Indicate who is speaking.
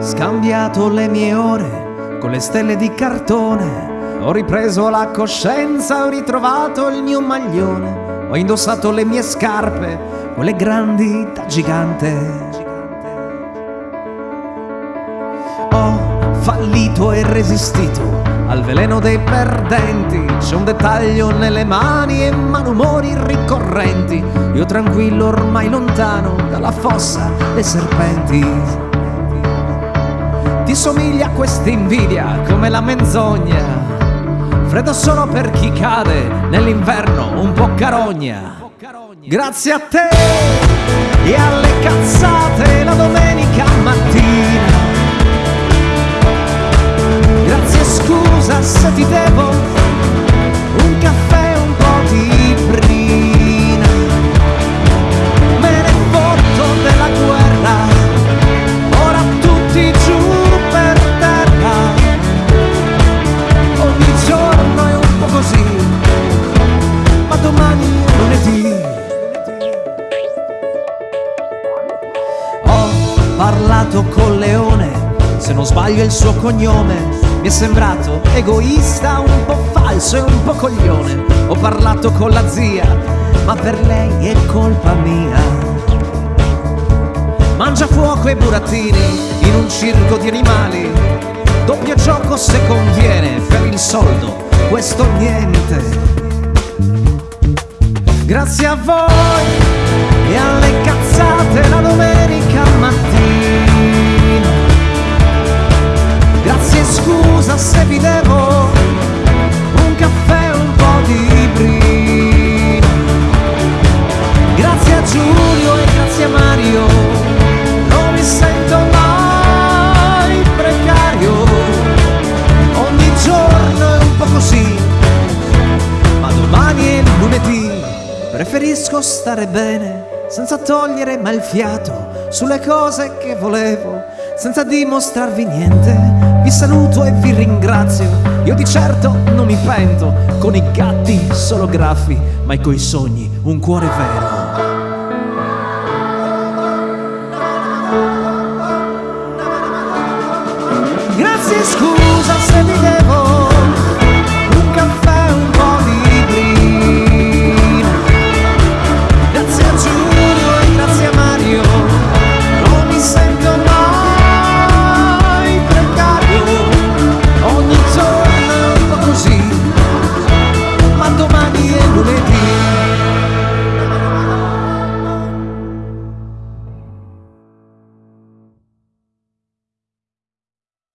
Speaker 1: scambiato le mie ore con le stelle di cartone. Ho ripreso la coscienza, ho ritrovato il mio maglione. Ho indossato le mie scarpe, quelle grandi da gigante. Ho fallito e resistito al veleno dei perdenti. C'è un dettaglio nelle mani e malumori ricorrenti. Io tranquillo ormai lontano dalla fossa dei serpenti. Questa invidia come la menzogna. Freddo solo per chi cade nell'inverno un po' carogna. Grazie a te e alle cazzate la domenica mattina. Grazie scusa se ti devo parlato col leone, se non sbaglio il suo cognome. Mi è sembrato egoista, un po' falso e un po' coglione. Ho parlato con la zia, ma per lei è colpa mia. Mangia fuoco e burattini in un circo di animali. Doppio gioco se conviene, per il soldo, questo niente. Grazie a voi e alle cazzate la domenica mattina. Scusa se vi devo un caffè e un po' di brina. Grazie a Giulio e grazie a Mario, non mi sento mai precario. Ogni giorno è un po' così, ma domani è lunedì. Preferisco stare bene senza togliere mai il fiato sulle cose che volevo, senza dimostrarvi niente. Vi saluto e vi ringrazio. Io di certo non mi pento, con i gatti solo graffi, ma coi sogni un cuore vero. Grazie, scusa se vi devo